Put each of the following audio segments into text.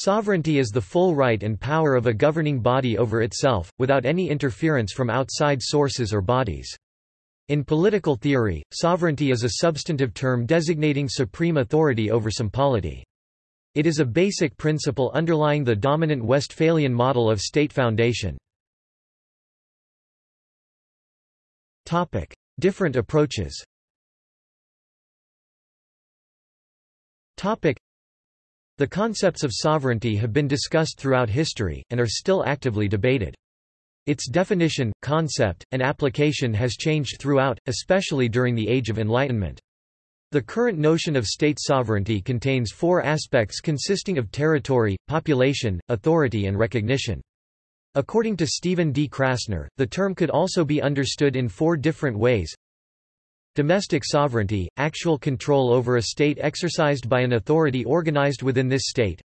Sovereignty is the full right and power of a governing body over itself, without any interference from outside sources or bodies. In political theory, sovereignty is a substantive term designating supreme authority over some polity. It is a basic principle underlying the dominant Westphalian model of state foundation. Different approaches The concepts of sovereignty have been discussed throughout history, and are still actively debated. Its definition, concept, and application has changed throughout, especially during the Age of Enlightenment. The current notion of state sovereignty contains four aspects consisting of territory, population, authority and recognition. According to Stephen D. Krasner, the term could also be understood in four different ways. Domestic sovereignty, actual control over a state exercised by an authority organized within this state.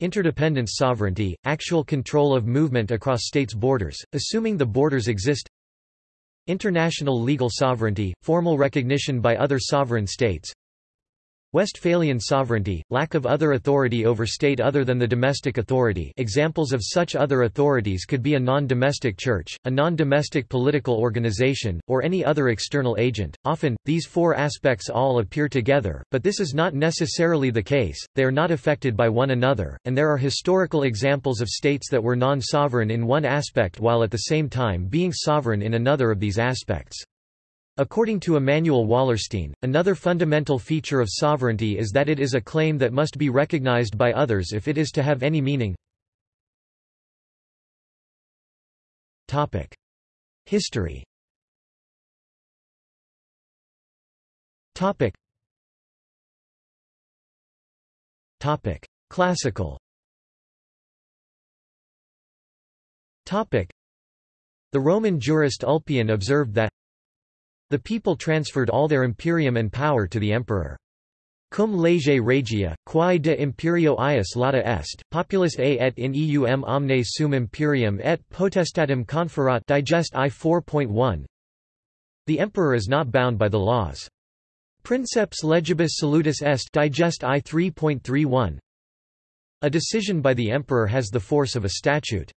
Interdependence sovereignty, actual control of movement across states' borders, assuming the borders exist. International legal sovereignty, formal recognition by other sovereign states. Westphalian sovereignty, lack of other authority over state other than the domestic authority examples of such other authorities could be a non-domestic church, a non-domestic political organization, or any other external agent. Often, these four aspects all appear together, but this is not necessarily the case, they are not affected by one another, and there are historical examples of states that were non-sovereign in one aspect while at the same time being sovereign in another of these aspects. According to Immanuel Wallerstein, another fundamental feature of sovereignty is that it is a claim that must be recognized by others if it is to have any meaning. History. Classical. The Roman jurist Ulpian observed that the people transferred all their imperium and power to the emperor. Cum lege regia, quae de imperio ius lata est, populus a et in eum omne sum imperium et potestatem conferat digest I 4.1 The emperor is not bound by the laws. Princeps legibus salutis est digest I 3.31 A decision by the emperor has the force of a statute.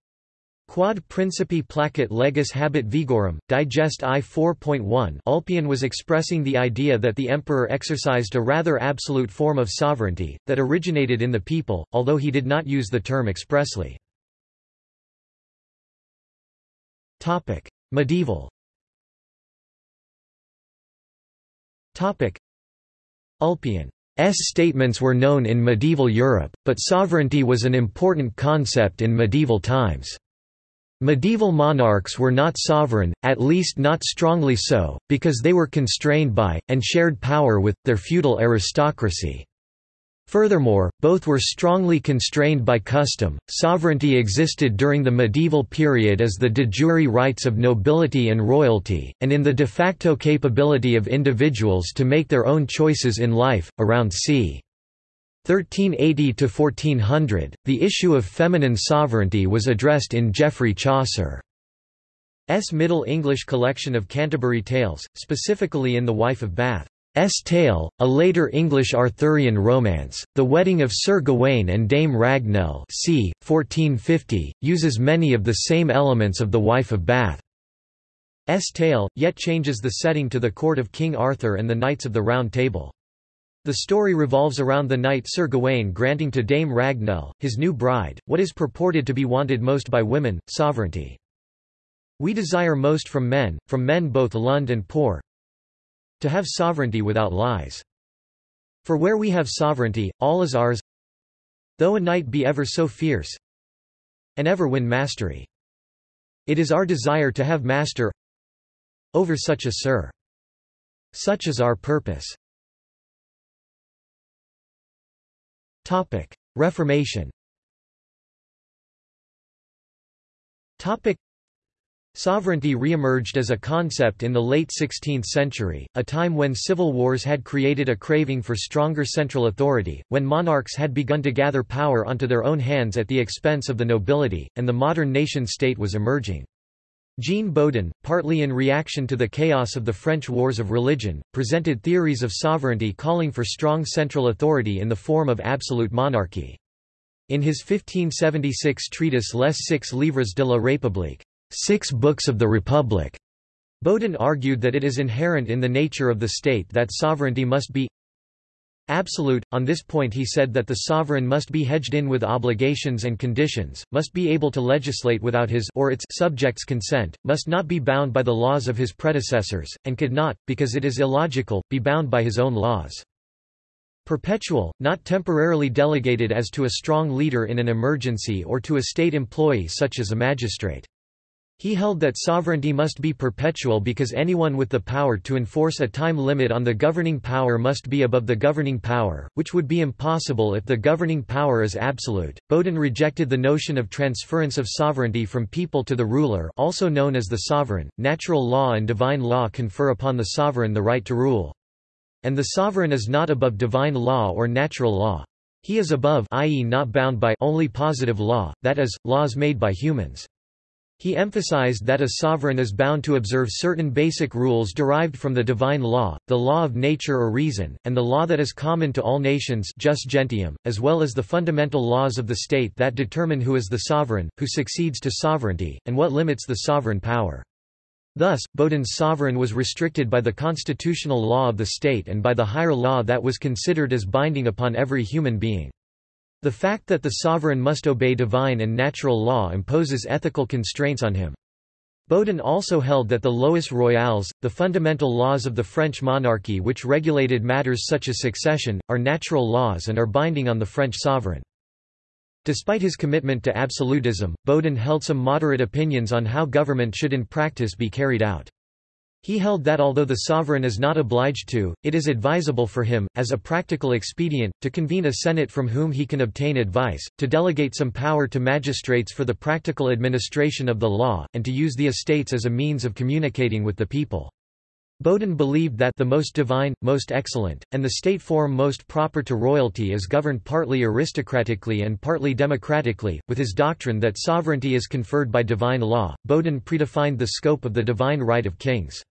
Quod principi placet legis habet vigorum, digest I 4.1 Ulpian was expressing the idea that the emperor exercised a rather absolute form of sovereignty, that originated in the people, although he did not use the term expressly. Medieval Ulpian's statements were known in medieval Europe, but sovereignty was an important concept in medieval times. Medieval monarchs were not sovereign, at least not strongly so, because they were constrained by, and shared power with, their feudal aristocracy. Furthermore, both were strongly constrained by custom. Sovereignty existed during the medieval period as the de jure rights of nobility and royalty, and in the de facto capability of individuals to make their own choices in life. Around c. 1380–1400, the issue of feminine sovereignty was addressed in Geoffrey Chaucer's Middle English collection of Canterbury Tales, specifically in The Wife of Bath's Tale, a later English Arthurian romance. The Wedding of Sir Gawain and Dame Ragnell c. 1450, uses many of the same elements of The Wife of Bath's Tale, yet changes the setting to the court of King Arthur and the Knights of the Round Table. The story revolves around the knight Sir Gawain granting to Dame Ragnell, his new bride, what is purported to be wanted most by women, sovereignty. We desire most from men, from men both lund and poor, to have sovereignty without lies. For where we have sovereignty, all is ours, though a knight be ever so fierce, and ever win mastery. It is our desire to have master over such a sir. Such is our purpose. Topic: Reformation. Topic: Sovereignty re-emerged as a concept in the late 16th century, a time when civil wars had created a craving for stronger central authority, when monarchs had begun to gather power onto their own hands at the expense of the nobility, and the modern nation-state was emerging. Jean Bodin, partly in reaction to the chaos of the French Wars of Religion, presented theories of sovereignty calling for strong central authority in the form of absolute monarchy. In his 1576 treatise Les Six Livres de la République, Six Books of the Republic, Bodin argued that it is inherent in the nature of the state that sovereignty must be absolute. On this point he said that the sovereign must be hedged in with obligations and conditions, must be able to legislate without his or its subjects' consent, must not be bound by the laws of his predecessors, and could not, because it is illogical, be bound by his own laws. Perpetual, not temporarily delegated as to a strong leader in an emergency or to a state employee such as a magistrate. He held that sovereignty must be perpetual because anyone with the power to enforce a time limit on the governing power must be above the governing power, which would be impossible if the governing power is absolute. Bodin rejected the notion of transference of sovereignty from people to the ruler, also known as the sovereign. Natural law and divine law confer upon the sovereign the right to rule. And the sovereign is not above divine law or natural law. He is above i.e. not bound by only positive law, that is, laws made by humans. He emphasized that a sovereign is bound to observe certain basic rules derived from the divine law, the law of nature or reason, and the law that is common to all nations jus gentium, as well as the fundamental laws of the state that determine who is the sovereign, who succeeds to sovereignty, and what limits the sovereign power. Thus, Bodin's sovereign was restricted by the constitutional law of the state and by the higher law that was considered as binding upon every human being. The fact that the sovereign must obey divine and natural law imposes ethical constraints on him. Bodin also held that the lois royales, the fundamental laws of the French monarchy which regulated matters such as succession, are natural laws and are binding on the French sovereign. Despite his commitment to absolutism, Bodin held some moderate opinions on how government should in practice be carried out. He held that although the sovereign is not obliged to, it is advisable for him, as a practical expedient, to convene a senate from whom he can obtain advice, to delegate some power to magistrates for the practical administration of the law, and to use the estates as a means of communicating with the people. Bodin believed that the most divine, most excellent, and the state form most proper to royalty is governed partly aristocratically and partly democratically. With his doctrine that sovereignty is conferred by divine law, Bodin predefined the scope of the divine right of kings.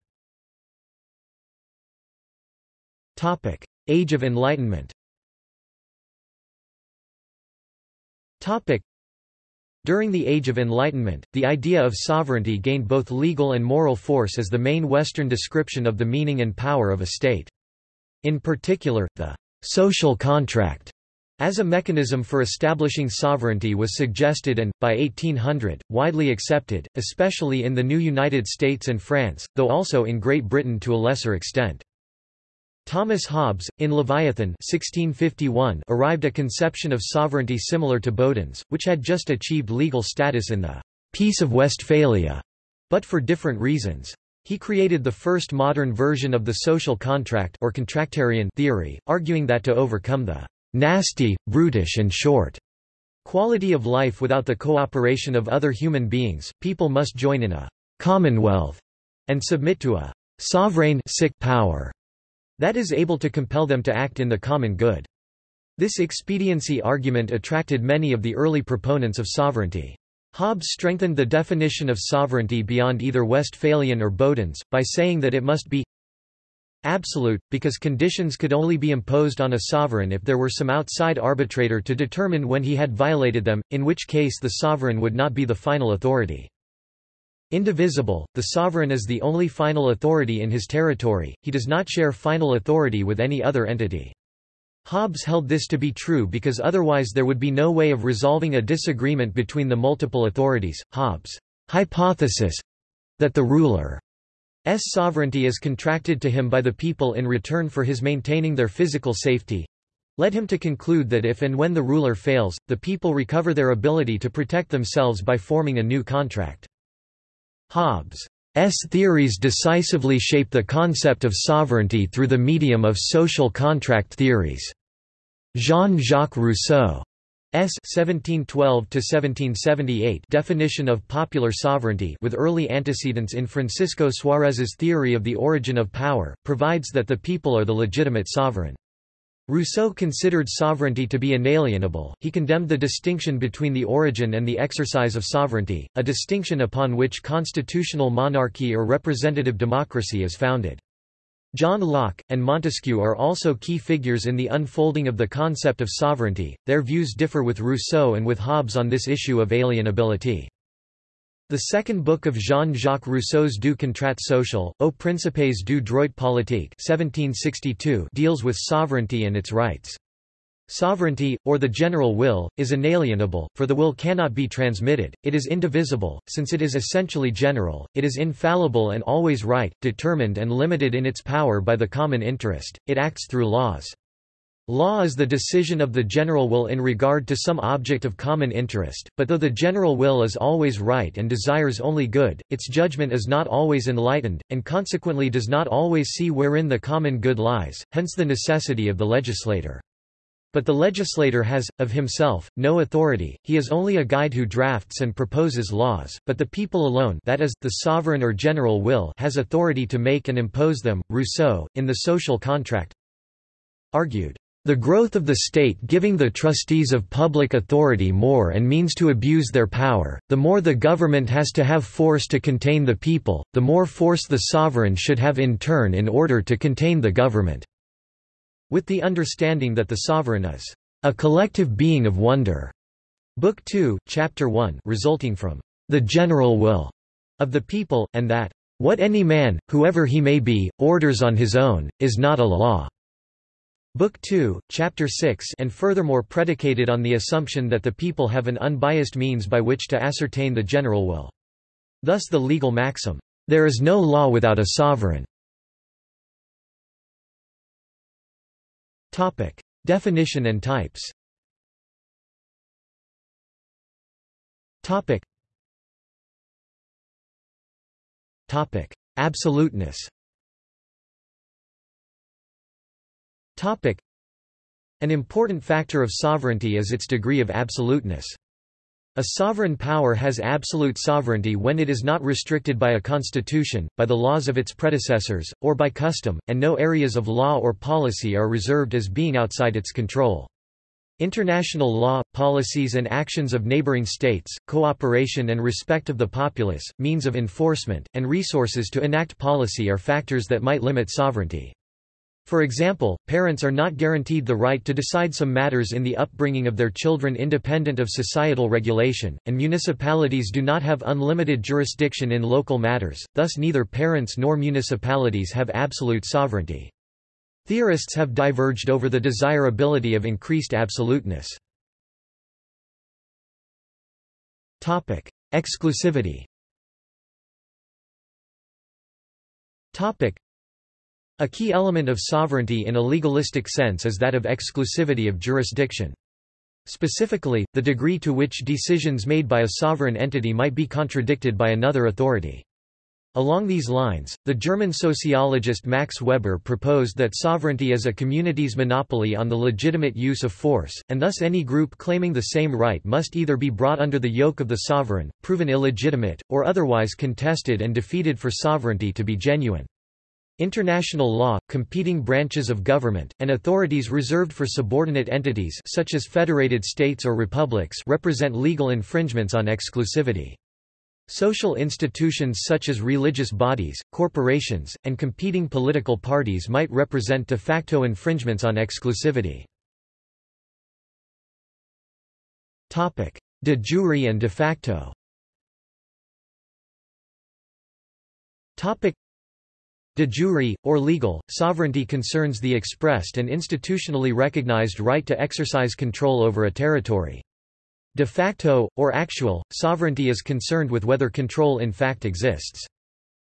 Age of Enlightenment. Topic: During the Age of Enlightenment, the idea of sovereignty gained both legal and moral force as the main Western description of the meaning and power of a state. In particular, the social contract as a mechanism for establishing sovereignty was suggested and, by 1800, widely accepted, especially in the new United States and France, though also in Great Britain to a lesser extent. Thomas Hobbes, in Leviathan 1651, arrived at a conception of sovereignty similar to Bodin's, which had just achieved legal status in the Peace of Westphalia, but for different reasons. He created the first modern version of the social contract or contractarian theory, arguing that to overcome the nasty, brutish and short quality of life without the cooperation of other human beings, people must join in a commonwealth and submit to a sovereign sick power that is able to compel them to act in the common good. This expediency argument attracted many of the early proponents of sovereignty. Hobbes strengthened the definition of sovereignty beyond either Westphalian or Bodin's, by saying that it must be absolute, because conditions could only be imposed on a sovereign if there were some outside arbitrator to determine when he had violated them, in which case the sovereign would not be the final authority. Indivisible, the sovereign is the only final authority in his territory, he does not share final authority with any other entity. Hobbes held this to be true because otherwise there would be no way of resolving a disagreement between the multiple authorities. Hobbes' hypothesis that the ruler's sovereignty is contracted to him by the people in return for his maintaining their physical safety led him to conclude that if and when the ruler fails, the people recover their ability to protect themselves by forming a new contract. Hobbes' theories decisively shape the concept of sovereignty through the medium of social contract theories. Jean-Jacques Rousseau S 1712–1778 definition of popular sovereignty with early antecedents in Francisco Suarez's theory of the origin of power, provides that the people are the legitimate sovereign. Rousseau considered sovereignty to be inalienable, he condemned the distinction between the origin and the exercise of sovereignty, a distinction upon which constitutional monarchy or representative democracy is founded. John Locke, and Montesquieu are also key figures in the unfolding of the concept of sovereignty. Their views differ with Rousseau and with Hobbes on this issue of alienability. The second book of Jean-Jacques Rousseau's Du contrat social, Aux principes du droit politique 1762 deals with sovereignty and its rights. Sovereignty, or the general will, is inalienable, for the will cannot be transmitted, it is indivisible, since it is essentially general, it is infallible and always right, determined and limited in its power by the common interest, it acts through laws. Law is the decision of the general will in regard to some object of common interest, but though the general will is always right and desires only good, its judgment is not always enlightened, and consequently does not always see wherein the common good lies, hence the necessity of the legislator. But the legislator has, of himself, no authority, he is only a guide who drafts and proposes laws, but the people alone that is, the sovereign or general will has authority to make and impose them. Rousseau, in The Social Contract, argued, "...the growth of the state giving the trustees of public authority more and means to abuse their power, the more the government has to have force to contain the people, the more force the sovereign should have in turn in order to contain the government." with the understanding that the sovereign is a collective being of wonder. Book 2, Chapter 1 resulting from the general will of the people, and that what any man, whoever he may be, orders on his own, is not a law. Book 2, Chapter 6 and furthermore predicated on the assumption that the people have an unbiased means by which to ascertain the general will. Thus the legal maxim, "...there is no law without a sovereign." Topic: Definition and types. Topic. Topic: Absoluteness. An important factor of sovereignty is its degree of absoluteness. A sovereign power has absolute sovereignty when it is not restricted by a constitution, by the laws of its predecessors, or by custom, and no areas of law or policy are reserved as being outside its control. International law, policies and actions of neighboring states, cooperation and respect of the populace, means of enforcement, and resources to enact policy are factors that might limit sovereignty. For example, parents are not guaranteed the right to decide some matters in the upbringing of their children independent of societal regulation, and municipalities do not have unlimited jurisdiction in local matters, thus neither parents nor municipalities have absolute sovereignty. Theorists have diverged over the desirability of increased absoluteness. Topic: Exclusivity a key element of sovereignty in a legalistic sense is that of exclusivity of jurisdiction. Specifically, the degree to which decisions made by a sovereign entity might be contradicted by another authority. Along these lines, the German sociologist Max Weber proposed that sovereignty is a community's monopoly on the legitimate use of force, and thus any group claiming the same right must either be brought under the yoke of the sovereign, proven illegitimate, or otherwise contested and defeated for sovereignty to be genuine. International law, competing branches of government, and authorities reserved for subordinate entities such as federated states or republics represent legal infringements on exclusivity. Social institutions such as religious bodies, corporations, and competing political parties might represent de facto infringements on exclusivity. De jure and de facto De jure, or legal, sovereignty concerns the expressed and institutionally recognized right to exercise control over a territory. De facto, or actual, sovereignty is concerned with whether control in fact exists.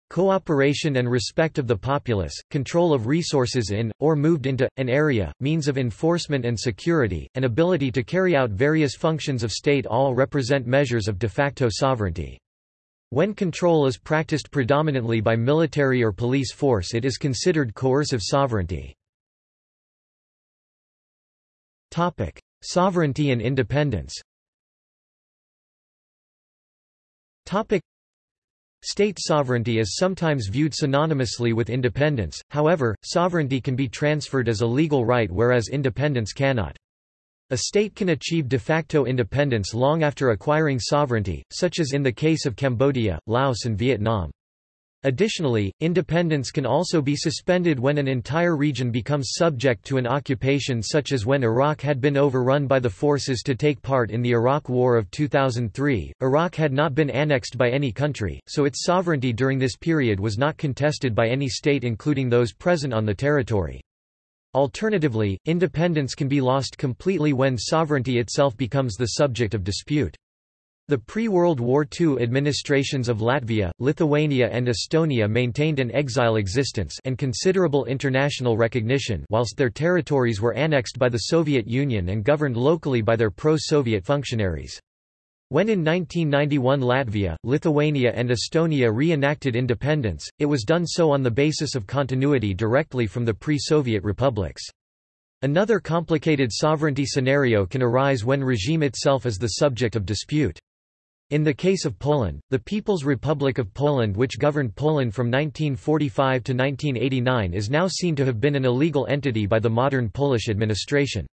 Cooperation and respect of the populace, control of resources in, or moved into, an area, means of enforcement and security, and ability to carry out various functions of state all represent measures of de facto sovereignty. When control is practiced predominantly by military or police force it is considered coercive sovereignty. Topic: Sovereignty and independence Topic: State sovereignty is sometimes viewed synonymously with independence, however, sovereignty can be transferred as a legal right whereas independence cannot. A state can achieve de facto independence long after acquiring sovereignty, such as in the case of Cambodia, Laos and Vietnam. Additionally, independence can also be suspended when an entire region becomes subject to an occupation such as when Iraq had been overrun by the forces to take part in the Iraq War of 2003. Iraq had not been annexed by any country, so its sovereignty during this period was not contested by any state including those present on the territory. Alternatively, independence can be lost completely when sovereignty itself becomes the subject of dispute. The pre-World War II administrations of Latvia, Lithuania and Estonia maintained an exile existence and considerable international recognition whilst their territories were annexed by the Soviet Union and governed locally by their pro-Soviet functionaries. When in 1991 Latvia, Lithuania and Estonia re-enacted independence, it was done so on the basis of continuity directly from the pre-Soviet republics. Another complicated sovereignty scenario can arise when regime itself is the subject of dispute. In the case of Poland, the People's Republic of Poland which governed Poland from 1945 to 1989 is now seen to have been an illegal entity by the modern Polish administration.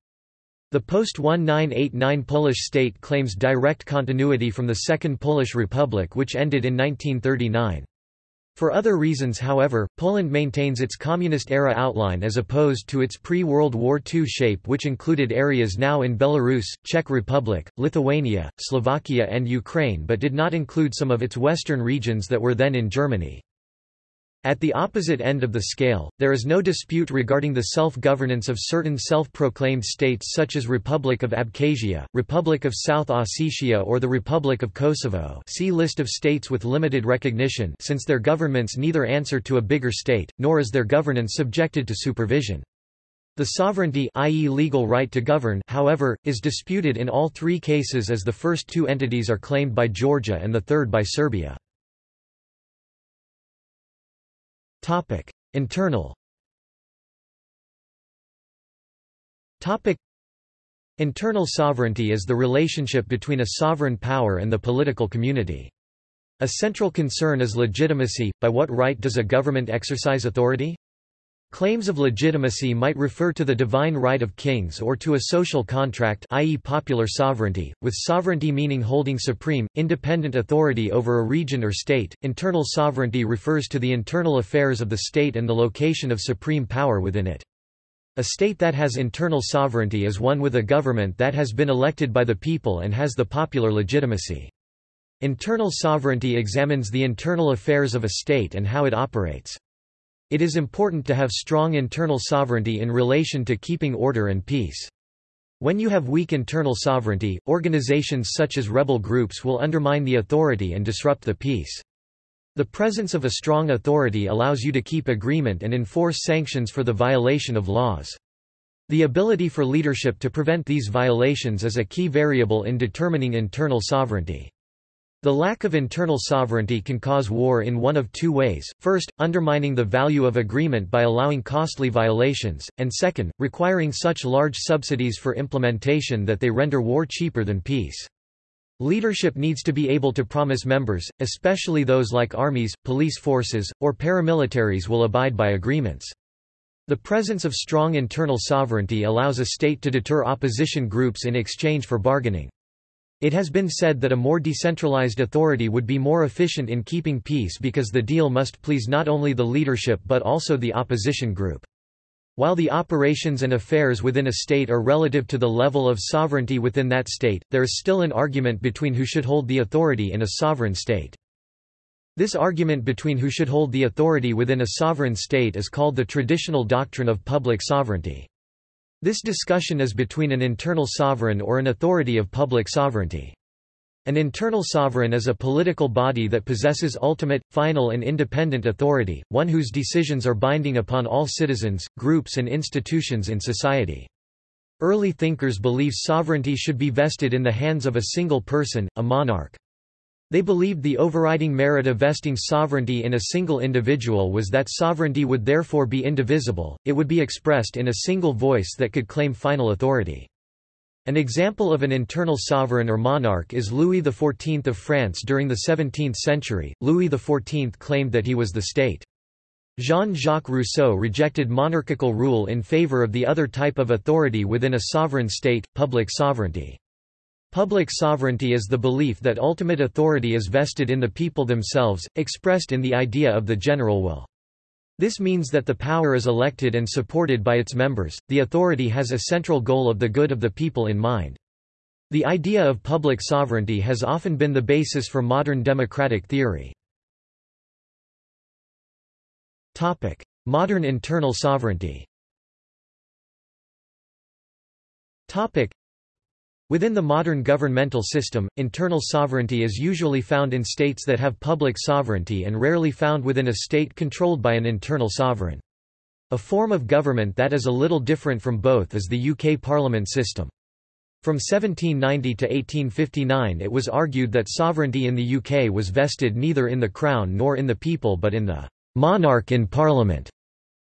The post-1989 Polish state claims direct continuity from the Second Polish Republic which ended in 1939. For other reasons however, Poland maintains its communist-era outline as opposed to its pre-World War II shape which included areas now in Belarus, Czech Republic, Lithuania, Slovakia and Ukraine but did not include some of its western regions that were then in Germany. At the opposite end of the scale, there is no dispute regarding the self-governance of certain self-proclaimed states such as Republic of Abkhazia, Republic of South Ossetia or the Republic of Kosovo see list of states with limited recognition since their governments neither answer to a bigger state, nor is their governance subjected to supervision. The sovereignty i.e. legal right to govern however, is disputed in all three cases as the first two entities are claimed by Georgia and the third by Serbia. Topic: Internal. Topic: Internal sovereignty is the relationship between a sovereign power and the political community. A central concern is legitimacy. By what right does a government exercise authority? Claims of legitimacy might refer to the divine right of kings or to a social contract i.e. popular sovereignty, with sovereignty meaning holding supreme, independent authority over a region or state. Internal sovereignty refers to the internal affairs of the state and the location of supreme power within it. A state that has internal sovereignty is one with a government that has been elected by the people and has the popular legitimacy. Internal sovereignty examines the internal affairs of a state and how it operates. It is important to have strong internal sovereignty in relation to keeping order and peace. When you have weak internal sovereignty, organizations such as rebel groups will undermine the authority and disrupt the peace. The presence of a strong authority allows you to keep agreement and enforce sanctions for the violation of laws. The ability for leadership to prevent these violations is a key variable in determining internal sovereignty. The lack of internal sovereignty can cause war in one of two ways, first, undermining the value of agreement by allowing costly violations, and second, requiring such large subsidies for implementation that they render war cheaper than peace. Leadership needs to be able to promise members, especially those like armies, police forces, or paramilitaries will abide by agreements. The presence of strong internal sovereignty allows a state to deter opposition groups in exchange for bargaining. It has been said that a more decentralized authority would be more efficient in keeping peace because the deal must please not only the leadership but also the opposition group. While the operations and affairs within a state are relative to the level of sovereignty within that state, there is still an argument between who should hold the authority in a sovereign state. This argument between who should hold the authority within a sovereign state is called the traditional doctrine of public sovereignty. This discussion is between an internal sovereign or an authority of public sovereignty. An internal sovereign is a political body that possesses ultimate, final and independent authority, one whose decisions are binding upon all citizens, groups and institutions in society. Early thinkers believe sovereignty should be vested in the hands of a single person, a monarch. They believed the overriding merit of vesting sovereignty in a single individual was that sovereignty would therefore be indivisible, it would be expressed in a single voice that could claim final authority. An example of an internal sovereign or monarch is Louis XIV of France during the 17th century. Louis XIV claimed that he was the state. Jean-Jacques Rousseau rejected monarchical rule in favor of the other type of authority within a sovereign state, public sovereignty. Public sovereignty is the belief that ultimate authority is vested in the people themselves, expressed in the idea of the general will. This means that the power is elected and supported by its members, the authority has a central goal of the good of the people in mind. The idea of public sovereignty has often been the basis for modern democratic theory. Modern internal sovereignty Within the modern governmental system, internal sovereignty is usually found in states that have public sovereignty and rarely found within a state controlled by an internal sovereign. A form of government that is a little different from both is the UK Parliament system. From 1790 to 1859 it was argued that sovereignty in the UK was vested neither in the Crown nor in the people but in the monarch in Parliament.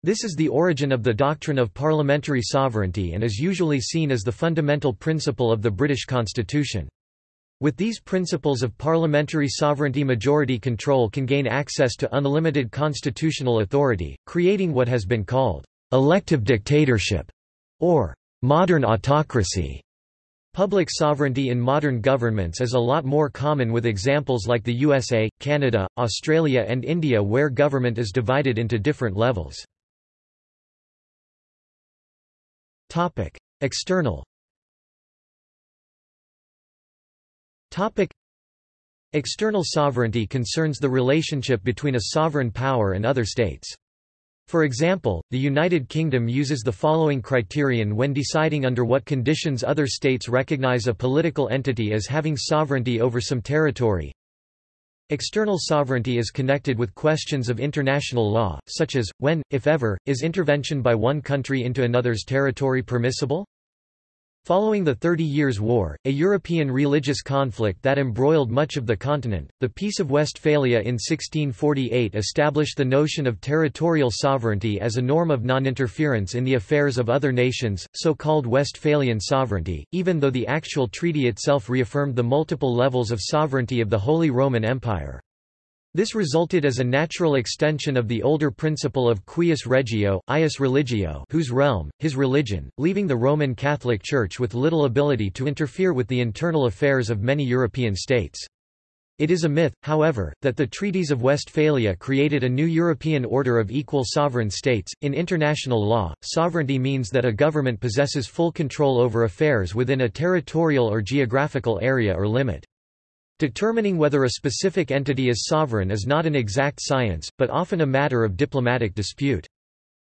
This is the origin of the doctrine of parliamentary sovereignty and is usually seen as the fundamental principle of the British Constitution. With these principles of parliamentary sovereignty majority control can gain access to unlimited constitutional authority, creating what has been called elective dictatorship or modern autocracy. Public sovereignty in modern governments is a lot more common with examples like the USA, Canada, Australia and India where government is divided into different levels. Topic: External. Topic: External sovereignty concerns the relationship between a sovereign power and other states. For example, the United Kingdom uses the following criterion when deciding under what conditions other states recognize a political entity as having sovereignty over some territory. External sovereignty is connected with questions of international law, such as, when, if ever, is intervention by one country into another's territory permissible? Following the Thirty Years' War, a European religious conflict that embroiled much of the continent, the Peace of Westphalia in 1648 established the notion of territorial sovereignty as a norm of non-interference in the affairs of other nations, so-called Westphalian sovereignty, even though the actual treaty itself reaffirmed the multiple levels of sovereignty of the Holy Roman Empire. This resulted as a natural extension of the older principle of cuius regio, ius religio whose realm, his religion, leaving the Roman Catholic Church with little ability to interfere with the internal affairs of many European states. It is a myth, however, that the treaties of Westphalia created a new European order of equal sovereign states. In international law, sovereignty means that a government possesses full control over affairs within a territorial or geographical area or limit. Determining whether a specific entity is sovereign is not an exact science, but often a matter of diplomatic dispute.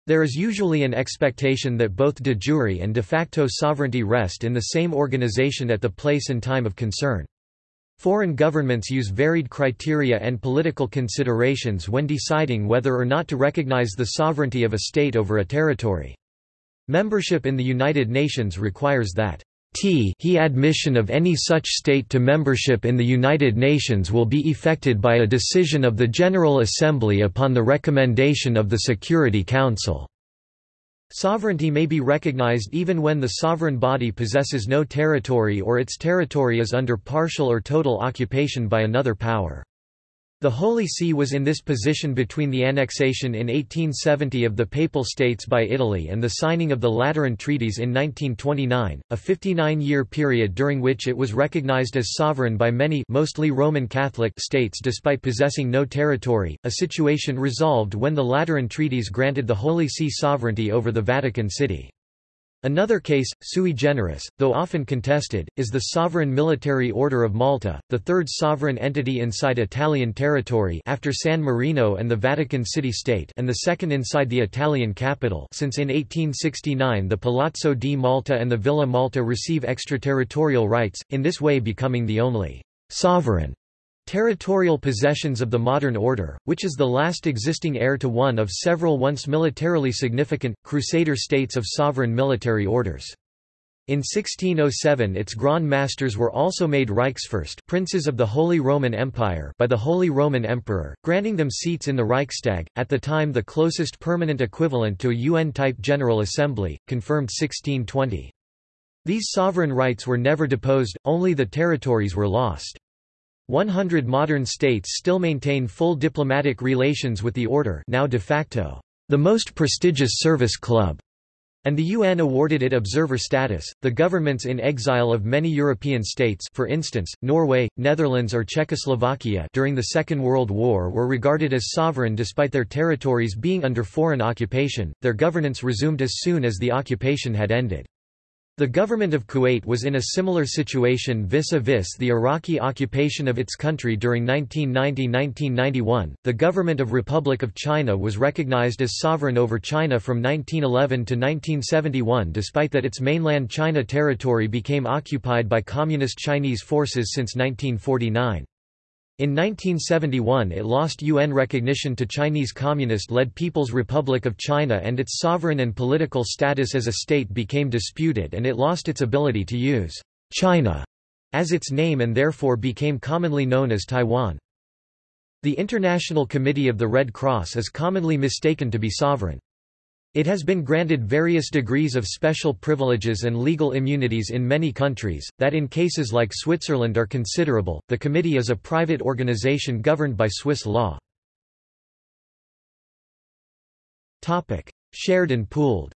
There is usually an expectation that both de jure and de facto sovereignty rest in the same organization at the place and time of concern. Foreign governments use varied criteria and political considerations when deciding whether or not to recognize the sovereignty of a state over a territory. Membership in the United Nations requires that T he admission of any such state to membership in the United Nations will be effected by a decision of the General Assembly upon the recommendation of the Security Council. Sovereignty may be recognized even when the sovereign body possesses no territory or its territory is under partial or total occupation by another power. The Holy See was in this position between the annexation in 1870 of the Papal States by Italy and the signing of the Lateran Treaties in 1929, a 59-year period during which it was recognized as sovereign by many mostly Roman Catholic states despite possessing no territory, a situation resolved when the Lateran Treaties granted the Holy See sovereignty over the Vatican City. Another case, sui generis, though often contested, is the Sovereign Military Order of Malta, the third sovereign entity inside Italian territory after San Marino and the Vatican City State and the second inside the Italian capital. Since in 1869 the Palazzo di Malta and the Villa Malta receive extraterritorial rights, in this way becoming the only «sovereign» Territorial possessions of the modern order, which is the last existing heir to one of several once militarily significant, crusader states of sovereign military orders. In 1607 its Grand Masters were also made Reichsfürst princes of the Holy Roman Empire by the Holy Roman Emperor, granting them seats in the Reichstag, at the time the closest permanent equivalent to a UN-type General Assembly, confirmed 1620. These sovereign rights were never deposed, only the territories were lost. 100 modern states still maintain full diplomatic relations with the order now de facto, the most prestigious service club. and the UN awarded it observer status. The governments in exile of many European states, for instance, Norway, Netherlands or Czechoslovakia during the Second World War were regarded as sovereign despite their territories being under foreign occupation. Their governance resumed as soon as the occupation had ended. The government of Kuwait was in a similar situation vis-a-vis -vis the Iraqi occupation of its country during 1990–1991. The government of Republic of China was recognized as sovereign over China from 1911 to 1971 despite that its mainland China territory became occupied by communist Chinese forces since 1949. In 1971 it lost UN recognition to Chinese Communist-led People's Republic of China and its sovereign and political status as a state became disputed and it lost its ability to use China as its name and therefore became commonly known as Taiwan. The International Committee of the Red Cross is commonly mistaken to be sovereign. It has been granted various degrees of special privileges and legal immunities in many countries, that in cases like Switzerland are considerable. The committee is a private organization governed by Swiss law. Topic: Shared and pooled.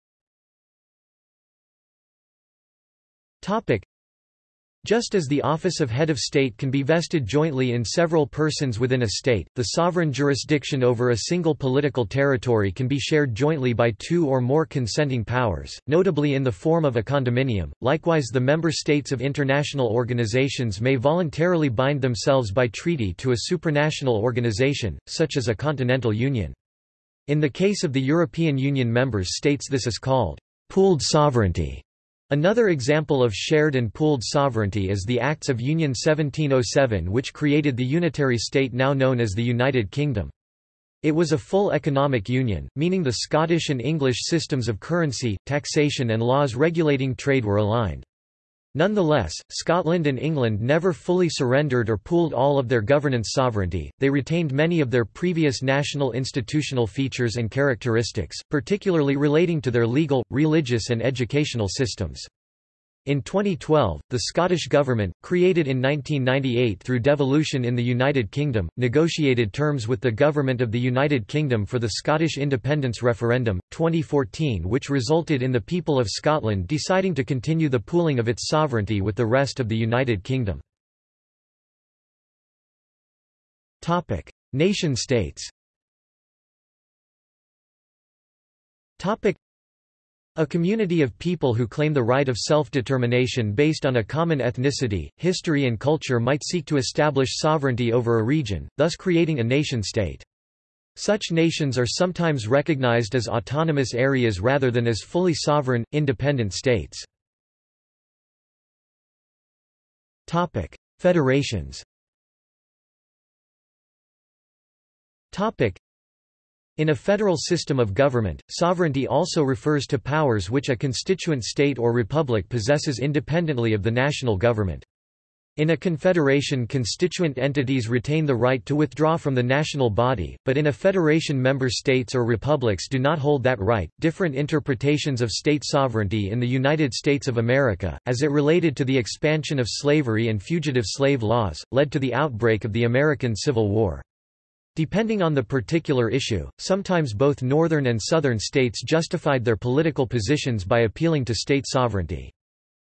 Topic: just as the office of head of state can be vested jointly in several persons within a state, the sovereign jurisdiction over a single political territory can be shared jointly by two or more consenting powers, notably in the form of a condominium. Likewise, the member states of international organizations may voluntarily bind themselves by treaty to a supranational organization, such as a continental union. In the case of the European Union members states this is called pooled sovereignty. Another example of shared and pooled sovereignty is the Acts of Union 1707 which created the unitary state now known as the United Kingdom. It was a full economic union, meaning the Scottish and English systems of currency, taxation and laws regulating trade were aligned. Nonetheless, Scotland and England never fully surrendered or pooled all of their governance sovereignty, they retained many of their previous national institutional features and characteristics, particularly relating to their legal, religious and educational systems. In 2012, the Scottish Government, created in 1998 through devolution in the United Kingdom, negotiated terms with the Government of the United Kingdom for the Scottish Independence Referendum, 2014 which resulted in the people of Scotland deciding to continue the pooling of its sovereignty with the rest of the United Kingdom. Nation-states a community of people who claim the right of self-determination based on a common ethnicity, history and culture might seek to establish sovereignty over a region, thus creating a nation-state. Such nations are sometimes recognized as autonomous areas rather than as fully sovereign, independent states. Federations in a federal system of government, sovereignty also refers to powers which a constituent state or republic possesses independently of the national government. In a confederation constituent entities retain the right to withdraw from the national body, but in a federation member states or republics do not hold that right. Different interpretations of state sovereignty in the United States of America, as it related to the expansion of slavery and fugitive slave laws, led to the outbreak of the American Civil War. Depending on the particular issue, sometimes both northern and southern states justified their political positions by appealing to state sovereignty.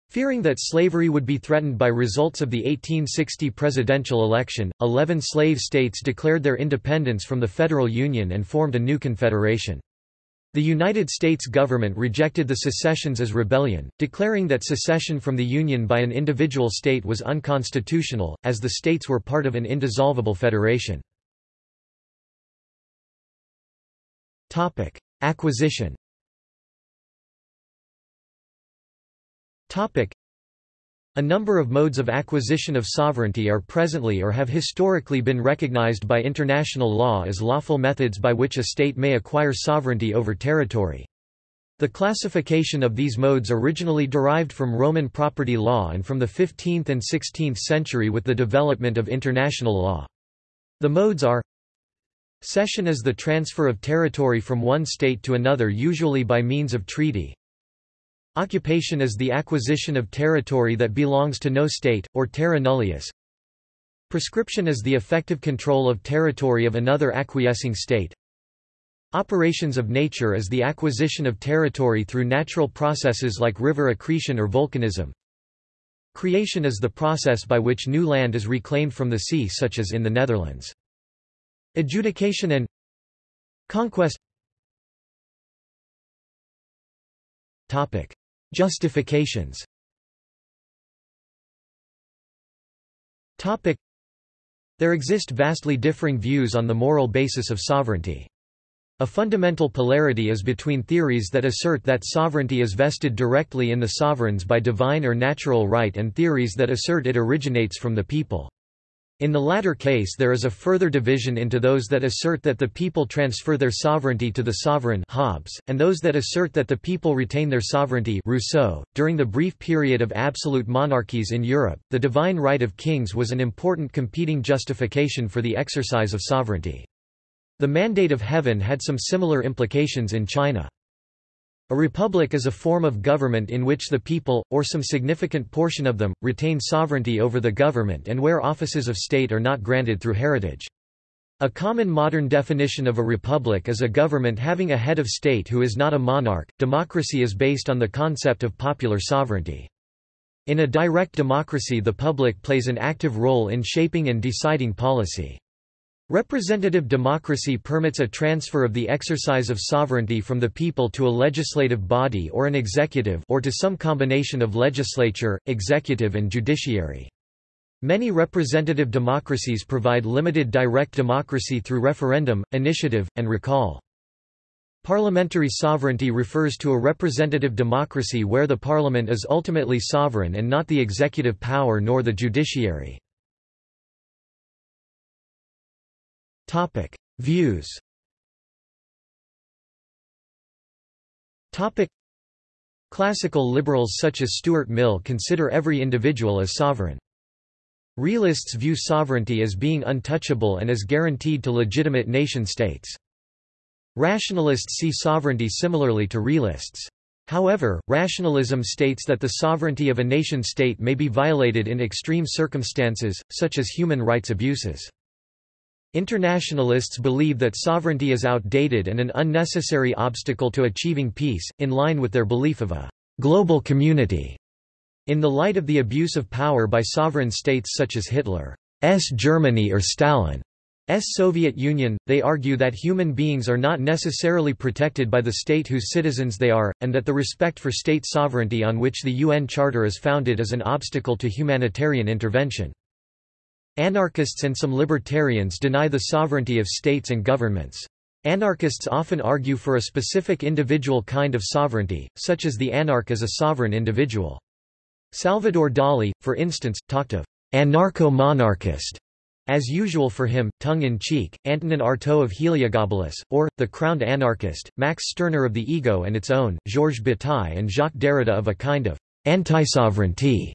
Fearing that slavery would be threatened by results of the 1860 presidential election, 11 slave states declared their independence from the federal union and formed a new confederation. The United States government rejected the secessions as rebellion, declaring that secession from the Union by an individual state was unconstitutional, as the states were part of an indissoluble federation. Topic: Acquisition. Topic: A number of modes of acquisition of sovereignty are presently or have historically been recognized by international law as lawful methods by which a state may acquire sovereignty over territory. The classification of these modes originally derived from Roman property law and from the 15th and 16th century with the development of international law. The modes are Cession is the transfer of territory from one state to another usually by means of treaty. Occupation is the acquisition of territory that belongs to no state, or terra nullius. Prescription is the effective control of territory of another acquiescing state. Operations of nature is the acquisition of territory through natural processes like river accretion or volcanism. Creation is the process by which new land is reclaimed from the sea such as in the Netherlands. Adjudication and conquest Topic. Justifications Topic. There exist vastly differing views on the moral basis of sovereignty. A fundamental polarity is between theories that assert that sovereignty is vested directly in the sovereigns by divine or natural right and theories that assert it originates from the people. In the latter case there is a further division into those that assert that the people transfer their sovereignty to the sovereign Hobbes, and those that assert that the people retain their sovereignty Rousseau. .During the brief period of absolute monarchies in Europe, the divine right of kings was an important competing justification for the exercise of sovereignty. The Mandate of Heaven had some similar implications in China. A republic is a form of government in which the people, or some significant portion of them, retain sovereignty over the government and where offices of state are not granted through heritage. A common modern definition of a republic is a government having a head of state who is not a monarch. Democracy is based on the concept of popular sovereignty. In a direct democracy the public plays an active role in shaping and deciding policy. Representative democracy permits a transfer of the exercise of sovereignty from the people to a legislative body or an executive or to some combination of legislature, executive and judiciary. Many representative democracies provide limited direct democracy through referendum, initiative, and recall. Parliamentary sovereignty refers to a representative democracy where the parliament is ultimately sovereign and not the executive power nor the judiciary. Topic: Views. Topic: Classical liberals such as Stuart Mill consider every individual as sovereign. Realists view sovereignty as being untouchable and as guaranteed to legitimate nation-states. Rationalists see sovereignty similarly to realists. However, rationalism states that the sovereignty of a nation-state may be violated in extreme circumstances, such as human rights abuses. Internationalists believe that sovereignty is outdated and an unnecessary obstacle to achieving peace, in line with their belief of a global community. In the light of the abuse of power by sovereign states such as Hitler's Germany or Stalin's Soviet Union, they argue that human beings are not necessarily protected by the state whose citizens they are, and that the respect for state sovereignty on which the UN Charter is founded is an obstacle to humanitarian intervention. Anarchists and some libertarians deny the sovereignty of states and governments. Anarchists often argue for a specific individual kind of sovereignty, such as the anarch as a sovereign individual. Salvador Dali, for instance, talked of anarcho-monarchist as usual for him, tongue-in-cheek, Antonin Artaud of Heliogabalus, or, the crowned anarchist, Max Stirner of The Ego and Its Own, Georges Bataille and Jacques Derrida of a kind of anti-sovereignty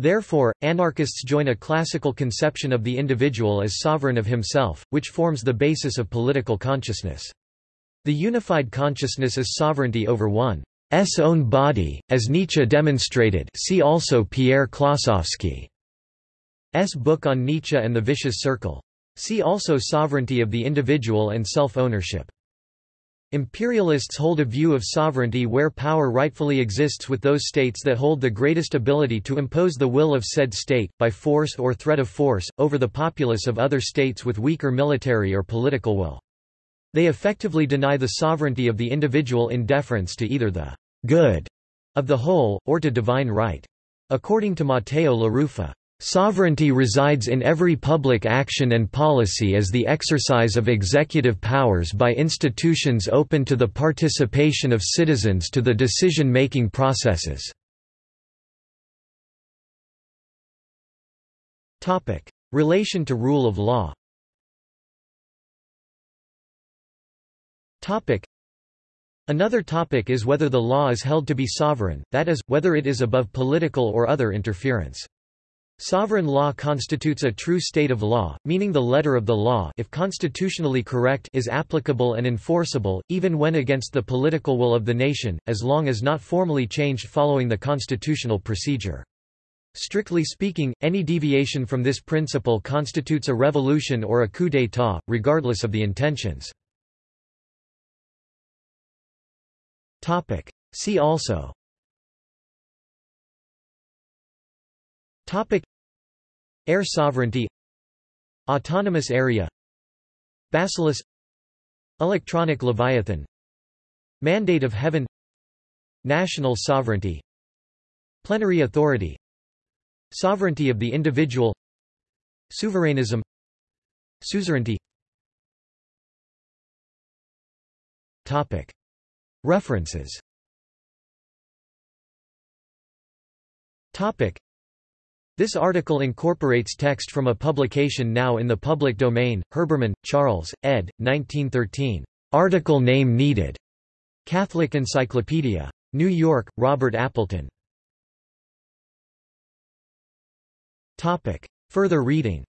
Therefore, anarchists join a classical conception of the individual as sovereign of himself, which forms the basis of political consciousness. The unified consciousness is sovereignty over one's own body, as Nietzsche demonstrated see also Pierre Klossowski's book on Nietzsche and the Vicious Circle. See also sovereignty of the individual and self-ownership. Imperialists hold a view of sovereignty where power rightfully exists with those states that hold the greatest ability to impose the will of said state, by force or threat of force, over the populace of other states with weaker military or political will. They effectively deny the sovereignty of the individual in deference to either the good of the whole, or to divine right. According to Matteo LaRuffa, Sovereignty resides in every public action and policy as the exercise of executive powers by institutions open to the participation of citizens to the decision-making processes. Relation to rule of law Another topic is whether the law is held to be sovereign, that is, whether it is above political or other interference. Sovereign law constitutes a true state of law, meaning the letter of the law if constitutionally correct is applicable and enforceable, even when against the political will of the nation, as long as not formally changed following the constitutional procedure. Strictly speaking, any deviation from this principle constitutes a revolution or a coup d'état, regardless of the intentions. See also Topic. Air sovereignty Autonomous area Basileus Electronic Leviathan Mandate of Heaven National sovereignty Plenary authority Sovereignty of the individual Souverainism Suzerainty Topic. References Topic. This article incorporates text from a publication now in the public domain, Herbermann, Charles, ed. 1913. Article name needed. Catholic Encyclopedia. New York, Robert Appleton. Topic. Further reading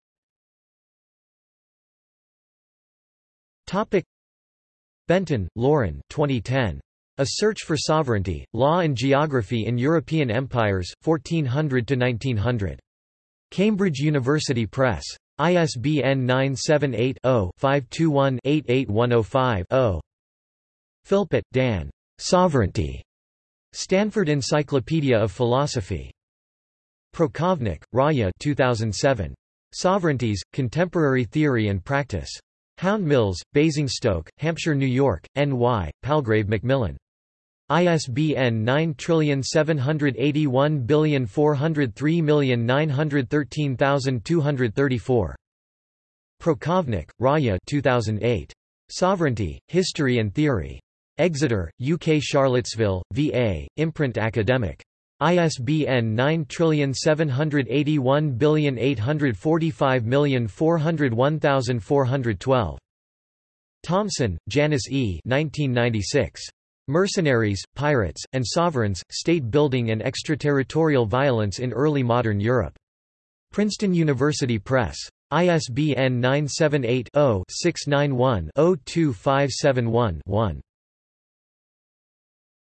Topic. Benton, Lauren 2010. A Search for Sovereignty, Law and Geography in European Empires, 1400–1900. Cambridge University Press. ISBN 978-0-521-88105-0. Philpott, Dan. Sovereignty. Stanford Encyclopedia of Philosophy. Prokhovnik, Raia 2007. Sovereignties, Contemporary Theory and Practice. Houndmills, Basingstoke, Hampshire, New York, N.Y., Palgrave Macmillan. ISBN 9781403913234. Prokhovnik, Raia 2008. Sovereignty, History and Theory. Exeter, UK Charlottesville, VA, Imprint Academic. ISBN 9781845401412. Thomson, Janice E. 1996. Mercenaries, Pirates, and Sovereigns, State Building and Extraterritorial Violence in Early Modern Europe. Princeton University Press. ISBN 978 0 691 02571 1.